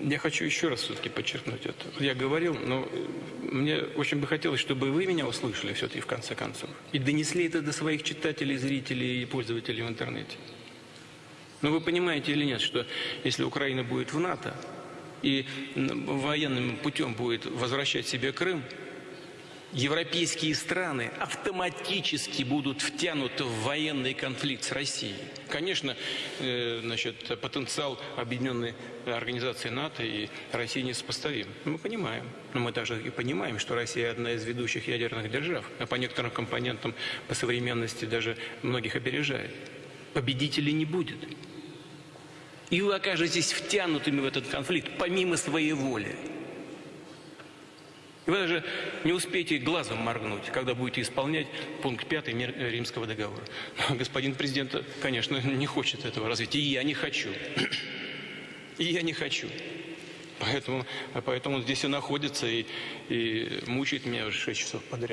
Я хочу еще раз все-таки подчеркнуть это. Я говорил, но мне очень бы хотелось, чтобы вы меня услышали все-таки в конце концов. И донесли это до своих читателей, зрителей и пользователей в интернете. Но вы понимаете или нет, что если Украина будет в НАТО и военным путем будет возвращать себе Крым, европейские страны автоматически будут втянуты в военный конфликт с Россией. Конечно, э, значит, потенциал объединенной организации НАТО и России несопоставим. Мы понимаем. Но мы также и понимаем, что Россия одна из ведущих ядерных держав, а по некоторым компонентам по современности даже многих опережает. Победителей не будет. И вы окажетесь втянутыми в этот конфликт помимо своей воли. И вы даже не успеете глазом моргнуть, когда будете исполнять пункт 5 Римского договора. Но господин президент, конечно, не хочет этого развития. И я не хочу. И я не хочу. Поэтому, поэтому он здесь и находится, и, и мучает меня уже 6 часов подряд.